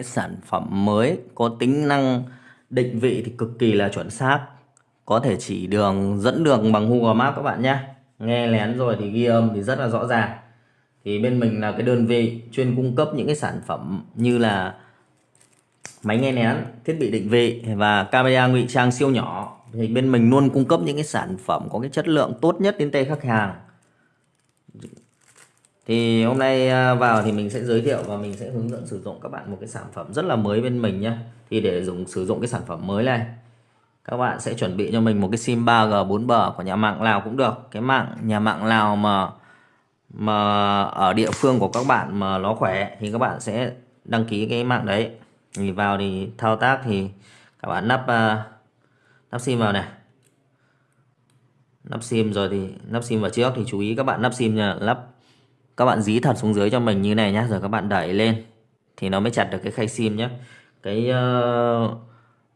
cái sản phẩm mới, có tính năng định vị thì cực kỳ là chuẩn xác. Có thể chỉ đường, dẫn đường bằng Google Maps các bạn nhé. Nghe lén rồi thì ghi âm thì rất là rõ ràng. Thì bên mình là cái đơn vị chuyên cung cấp những cái sản phẩm như là máy nghe lén, thiết bị định vị và camera ngụy trang siêu nhỏ. Thì bên mình luôn cung cấp những cái sản phẩm có cái chất lượng tốt nhất đến tay khách hàng thì hôm nay à, vào thì mình sẽ giới thiệu và mình sẽ hướng dẫn sử dụng các bạn một cái sản phẩm rất là mới bên mình nhé thì để dùng sử dụng cái sản phẩm mới này các bạn sẽ chuẩn bị cho mình một cái sim 3G 4G của nhà mạng lào cũng được. Cái mạng nhà mạng lào mà mà ở địa phương của các bạn mà nó khỏe thì các bạn sẽ đăng ký cái mạng đấy. Thì vào thì thao tác thì các bạn nắp à, nắp sim vào này. Nắp sim rồi thì nắp sim vào trước thì chú ý các bạn nắp sim nha, lắp các bạn dí thật xuống dưới cho mình như này nhá rồi các bạn đẩy lên thì nó mới chặt được cái khay sim nhé cái uh,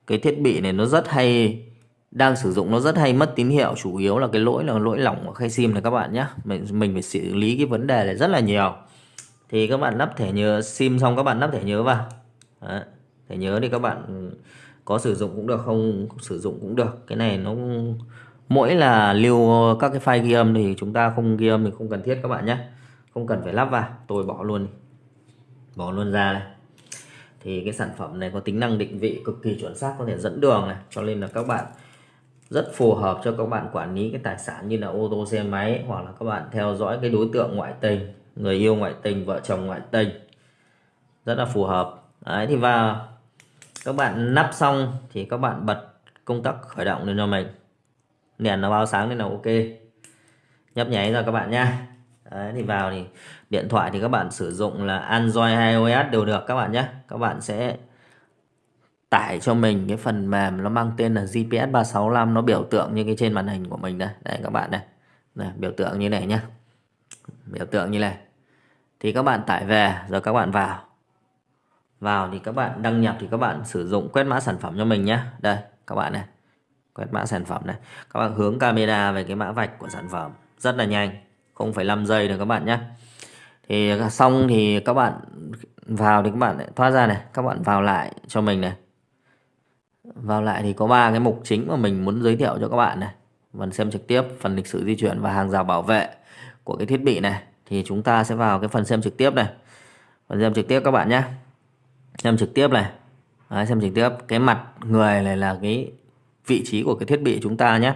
cái thiết bị này nó rất hay đang sử dụng nó rất hay mất tín hiệu chủ yếu là cái lỗi là lỗi lỏng của khay sim này các bạn nhé mình mình phải xử lý cái vấn đề này rất là nhiều. Thì các bạn lắp thẻ nhớ sim xong các bạn lắp thẻ nhớ vào. Đấy. thẻ nhớ thì các bạn có sử dụng cũng được không sử dụng cũng được. Cái này nó mỗi là lưu các cái file ghi âm thì chúng ta không ghi âm thì không cần thiết các bạn nhé không cần phải lắp vào, tôi bỏ luôn bỏ luôn ra này thì cái sản phẩm này có tính năng định vị cực kỳ chuẩn xác, có thể dẫn đường này. Cho nên là các bạn rất phù hợp cho các bạn quản lý cái tài sản như là ô tô, xe máy, hoặc là các bạn theo dõi cái đối tượng ngoại tình, người yêu ngoại tình, vợ chồng ngoại tình. Rất là phù hợp. Đấy, thì vào. Các bạn nắp xong thì các bạn bật công tắc khởi động lên cho mình. Đèn nó báo sáng nên là ok. Nhấp nháy rồi các bạn nha Đấy, thì vào thì điện thoại thì các bạn sử dụng là Android hay iOS đều được các bạn nhé. Các bạn sẽ tải cho mình cái phần mềm nó mang tên là GPS 365 nó biểu tượng như cái trên màn hình của mình đây. Đây các bạn này này biểu tượng như này nhá. Biểu tượng như này. Thì các bạn tải về rồi các bạn vào. Vào thì các bạn đăng nhập thì các bạn sử dụng quét mã sản phẩm cho mình nhé đây các bạn này. Quét mã sản phẩm này. Các bạn hướng camera về cái mã vạch của sản phẩm. Rất là nhanh. 0,5 giây được các bạn nhé. Thì xong thì các bạn vào thì các bạn lại thoát ra này các bạn vào lại cho mình này. Vào lại thì có ba cái mục chính mà mình muốn giới thiệu cho các bạn này. Phần xem trực tiếp phần lịch sử di chuyển và hàng rào bảo vệ của cái thiết bị này. Thì chúng ta sẽ vào cái phần xem trực tiếp này. Phần xem trực tiếp các bạn nhé. Xem trực tiếp này. Đấy, xem trực tiếp. Cái mặt người này là cái vị trí của cái thiết bị chúng ta nhé.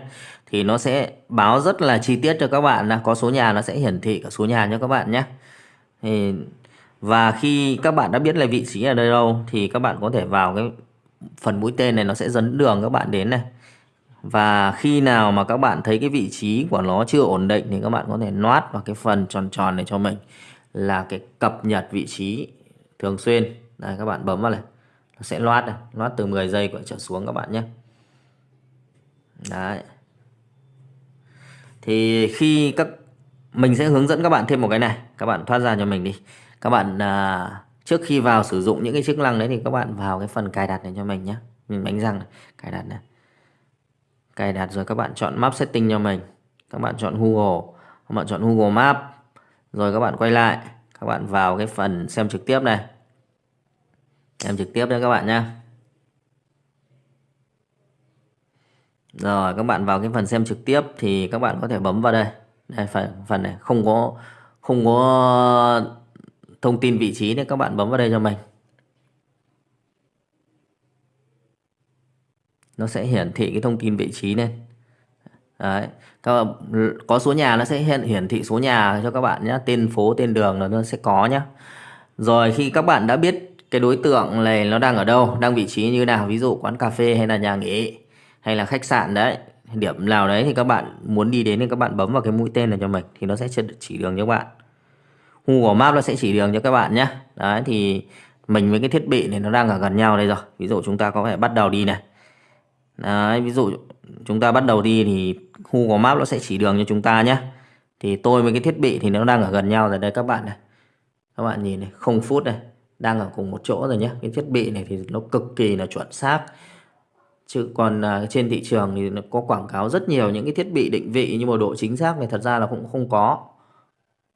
Thì nó sẽ báo rất là chi tiết cho các bạn là có số nhà, nó sẽ hiển thị cả số nhà cho các bạn nhé. Thì, và khi các bạn đã biết là vị trí ở đây đâu, thì các bạn có thể vào cái phần mũi tên này, nó sẽ dẫn đường các bạn đến này. Và khi nào mà các bạn thấy cái vị trí của nó chưa ổn định thì các bạn có thể noát vào cái phần tròn tròn này cho mình là cái cập nhật vị trí thường xuyên. Đây, các bạn bấm vào này, nó sẽ loát này loát từ 10 giây của trở xuống các bạn nhé đấy. Thì khi các mình sẽ hướng dẫn các bạn thêm một cái này. Các bạn thoát ra cho mình đi. Các bạn à, trước khi vào sử dụng những cái chức năng đấy thì các bạn vào cái phần cài đặt này cho mình nhé mình đánh răng này, cài đặt này. Cài đặt rồi các bạn chọn map setting cho mình. Các bạn chọn Google. Các bạn chọn Google Map. Rồi các bạn quay lại. Các bạn vào cái phần xem trực tiếp này. Xem trực tiếp nha các bạn nhé Rồi các bạn vào cái phần xem trực tiếp thì các bạn có thể bấm vào đây. Đây phần phần này không có không có thông tin vị trí nên các bạn bấm vào đây cho mình. Nó sẽ hiển thị cái thông tin vị trí lên. Đấy, các bạn, có số nhà nó sẽ hiện hiển thị số nhà cho các bạn nhé, tên phố, tên đường là nó sẽ có nhé. Rồi khi các bạn đã biết cái đối tượng này nó đang ở đâu, đang vị trí như nào, ví dụ quán cà phê hay là nhà nghỉ hay là khách sạn đấy, điểm nào đấy thì các bạn muốn đi đến thì các bạn bấm vào cái mũi tên này cho mình thì nó sẽ chỉ đường cho các bạn. Google Maps nó sẽ chỉ đường cho các bạn nhé. Đấy, thì mình với cái thiết bị này nó đang ở gần nhau đây rồi. Ví dụ chúng ta có thể bắt đầu đi này. Đấy, ví dụ chúng ta bắt đầu đi thì Google Maps nó sẽ chỉ đường cho chúng ta nhé. Thì tôi với cái thiết bị thì nó đang ở gần nhau rồi. Đây, các bạn này. Các bạn nhìn này, không phút này, đang ở cùng một chỗ rồi nhé. Cái thiết bị này thì nó cực kỳ là chuẩn xác chứ còn à, trên thị trường thì nó có quảng cáo rất nhiều những cái thiết bị định vị nhưng mà độ chính xác này thật ra là cũng không có.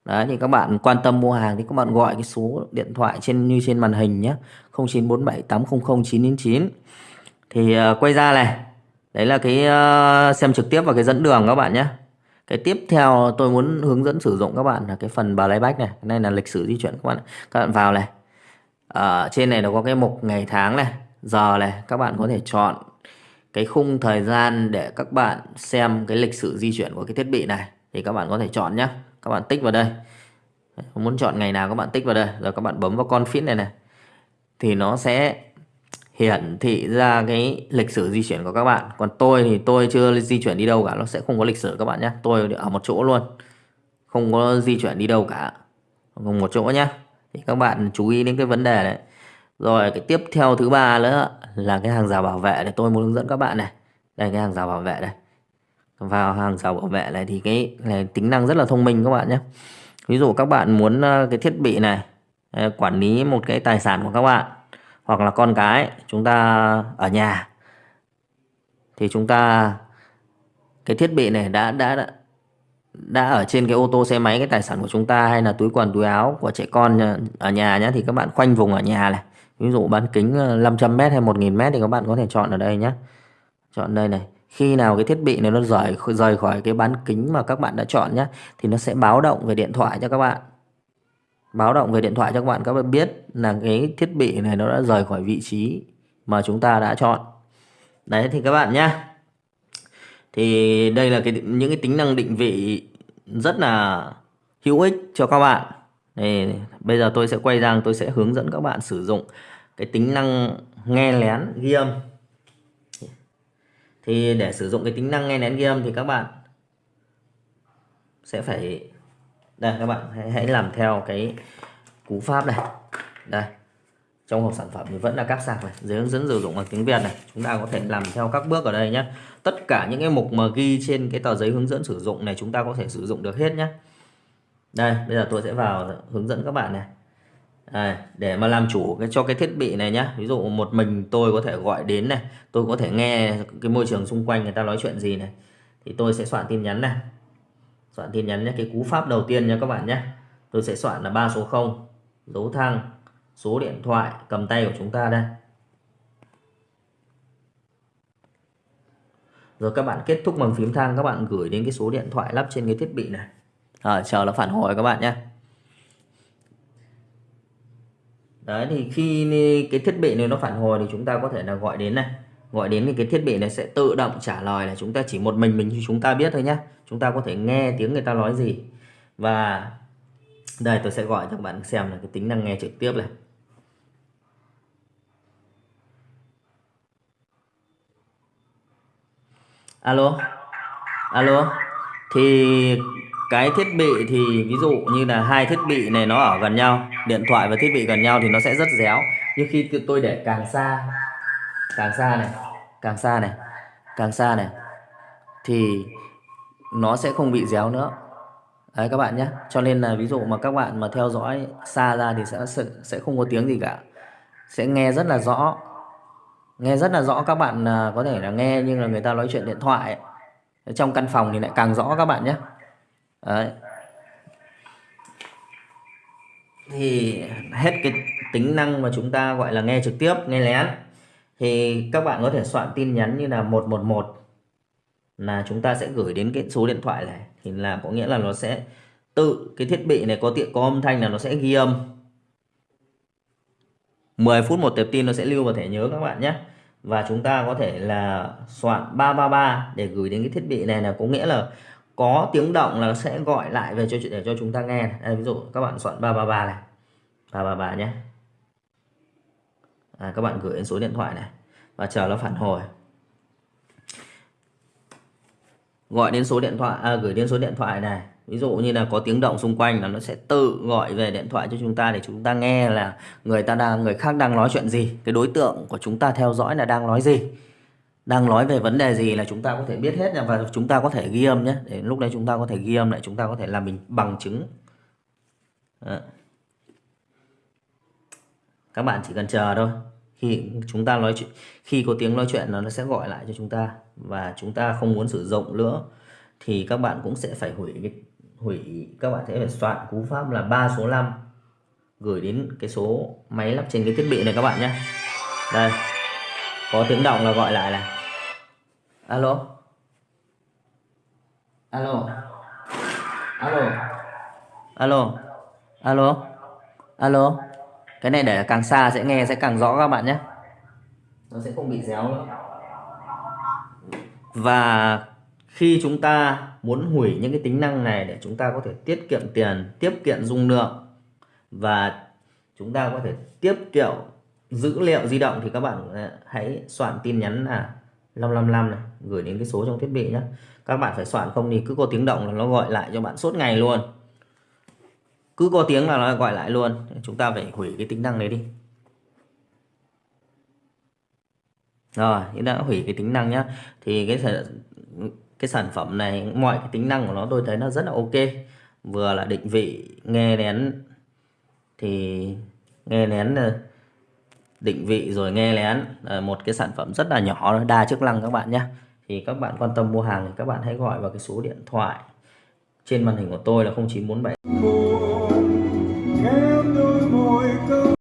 Đấy thì các bạn quan tâm mua hàng thì các bạn gọi cái số điện thoại trên như trên màn hình nhé 0947 800 999 thì uh, quay ra này đấy là cái uh, xem trực tiếp và cái dẫn đường các bạn nhé cái tiếp theo tôi muốn hướng dẫn sử dụng các bạn là cái phần bà lấy bách này cái này là lịch sử di chuyển các bạn các bạn vào này ở trên này nó có cái mục ngày tháng này giờ này các bạn có thể chọn cái khung thời gian để các bạn xem cái lịch sử di chuyển của cái thiết bị này thì các bạn có thể chọn nhé các bạn tích vào đây. Muốn chọn ngày nào các bạn tích vào đây. Rồi các bạn bấm vào con phím này này. Thì nó sẽ hiển thị ra cái lịch sử di chuyển của các bạn. Còn tôi thì tôi chưa di chuyển đi đâu cả. Nó sẽ không có lịch sử các bạn nhé tôi ở một chỗ luôn. Không có di chuyển đi đâu cả. Cùng một chỗ nhé thì các bạn chú ý đến cái vấn đề này rồi, cái tiếp theo thứ ba nữa là cái hàng rào bảo vệ để tôi muốn hướng dẫn các bạn này. Đây, cái hàng rào bảo vệ đây vào hàng rào bảo vệ này thì cái này tính năng rất là thông minh các bạn nhé. Ví dụ các bạn muốn ờ, cái thiết bị này ờ, quản lý một cái tài sản của các bạn hoặc là con cái, chúng ta ở nhà, thì chúng ta, cái thiết bị này đã đã đã đã ở trên cái ô tô xe máy, cái tài sản của chúng ta hay là túi quần, túi áo của trẻ con ở nhà nhé, thì các bạn khoanh vùng ở nhà này ví dụ bán kính ờ, 500m hay 1000m thì các bạn có thể chọn ở đây nhé chọn đây này. Khi nào cái thiết bị này nó rời rời khỏi cái bán kính mà các bạn đã chọn nhé thì nó sẽ báo động về điện thoại cho các bạn. Báo động về điện thoại cho các bạn các bạn biết là cái thiết bị này nó đã rời khỏi vị trí mà chúng ta đã chọn. Đấy, thì các bạn nhé thì đây là cái những cái tính năng định vị rất là hữu ích cho các bạn. Đây, bây giờ tôi sẽ quay sang tôi sẽ hướng dẫn các bạn sử dụng cái tính năng nghe lén ghi âm. Thì để sử dụng cái tính năng nghe lén ghi âm thì các bạn sẽ phải đây các bạn hãy, hãy làm theo cái cú pháp này. Đây trong hộp sản phẩm thì vẫn là các sạc này dưới hướng dẫn sử dụng bằng tiếng Việt này. Chúng ta có thể làm theo các bước ở đây nhé tất cả những cái mục mà ghi trên cái tờ giấy hướng dẫn sử dụng này chúng ta có thể sử dụng được hết nhé đây bây giờ tôi sẽ vào hướng dẫn các bạn này. Đây, để mà làm chủ cái cho cái thiết bị này nhá. Ví dụ một mình tôi có thể gọi đến này. Tôi có thể nghe cái môi trường xung quanh người ta nói chuyện gì này. Thì tôi sẽ soạn tin nhắn này. Soạn tin nhắn nhé cái cú pháp đầu tiên nha các bạn nhé tôi sẽ soạn là ba số 0 dấu thăng số điện thoại cầm tay của chúng ta đây. Rồi các bạn kết thúc bằng phím thang các bạn gửi đến cái số điện thoại lắp trên cái thiết bị này. Rồi chờ nó phản hồi các bạn nhé đấy, thì khi cái thiết bị này nó phản hồi thì chúng ta có thể là gọi đến này. Gọi đến thì cái thiết bị này sẽ tự động trả lời là chúng ta chỉ một mình mình chúng ta biết thôi nhé chúng ta có thể nghe tiếng người ta nói gì. Và đây, tôi sẽ gọi cho các bạn xem là cái tính năng nghe trực tiếp này. Alo? Alo? Thì cái thiết bị thì ví dụ như là hai thiết bị này nó ở gần nhau, điện thoại và thiết bị gần nhau thì nó sẽ rất réo. Nhưng khi tôi để càng xa càng xa này, càng xa này, càng xa này, thì nó sẽ không bị réo nữa. Đấy, các bạn nhé. Cho nên là ví dụ mà các bạn mà theo dõi xa ra thì sẽ sẽ không có tiếng gì cả. Sẽ nghe rất là rõ. Nghe rất là rõ, các bạn à, có thể là nghe nhưng là người ta nói chuyện điện thoại trong căn phòng thì lại càng rõ, các bạn nhé đấy. Thì hết cái tính năng mà chúng ta gọi là nghe trực tiếp, nghe lén. Thì các bạn có thể soạn tin nhắn như là 111 là chúng ta sẽ gửi đến cái số điện thoại này. Thì là có nghĩa là nó sẽ tự cái thiết bị này có tiện, có âm thanh là nó sẽ ghi âm. 10 phút một tệp tin nó sẽ lưu vào thẻ nhớ các bạn nhé. Và chúng ta có thể là soạn 333 để gửi đến cái thiết bị này là có nghĩa là có tiếng động là sẽ gọi lại về cho để cho chúng ta nghe Đây, ví dụ các bạn soạn 333 này. 333 nhé. À, các bạn gửi đến số điện thoại này và chờ nó phản hồi. Gọi đến số điện thoại à, gửi đến số điện thoại này. Ví dụ như là có tiếng động xung quanh là nó sẽ tự gọi về điện thoại cho chúng ta để chúng ta nghe là người ta đang người khác đang nói chuyện gì cái đối tượng của chúng ta theo dõi là đang nói gì đang nói về vấn đề gì là chúng ta có thể biết hết nha, và chúng ta có thể ghi âm nhé. Để lúc đấy chúng ta có thể ghi âm lại, chúng ta có thể làm mình bằng chứng. Đó. các bạn chỉ cần chờ thôi. Khi chúng ta nói chuyện, khi có tiếng nói chuyện, nó sẽ gọi lại cho chúng ta, và chúng ta không muốn sử dụng nữa, thì các bạn cũng sẽ phải hủy cái, hủy, các bạn sẽ phải soạn cú pháp là ba số 5 gửi đến cái số máy lắp trên cái thiết bị này các bạn nhé. Đây có tiếng động là gọi lại là alo? Alo? Alo? Alo? Alo? Alo? Cái này để càng xa sẽ nghe sẽ càng rõ các bạn nhé. Nó sẽ không bị réo nữa. Và khi chúng ta muốn hủy những cái tính năng này để chúng ta có thể tiết kiệm tiền tiết kiệm dung lượng và chúng ta có thể tiết kiệm dữ liệu di động thì các bạn ờ, hãy soạn tin nhắn là 555 này, gửi đến cái số trong thiết bị nhé các bạn phải soạn không thì cứ có tiếng động là nó gọi lại cho bạn suốt ngày luôn. Cứ có tiếng là nó gọi lại luôn. Chúng ta phải hủy cái tính năng đấy đi. Rồi chúng ta đã hủy cái tính năng nhá. Thì cái cái sản phẩm này, mọi cái tính năng của nó tôi thấy nó rất là ok. Vừa là định vị, nghe nén, thì nghe nén lén định vị rồi nghe lén. Ờ, một cái sản phẩm rất là nhỏ đa chức năng các bạn nhé. Thì các bạn quan tâm mua hàng thì các bạn hãy gọi vào cái số điện thoại. Trên màn hình của tôi là 0947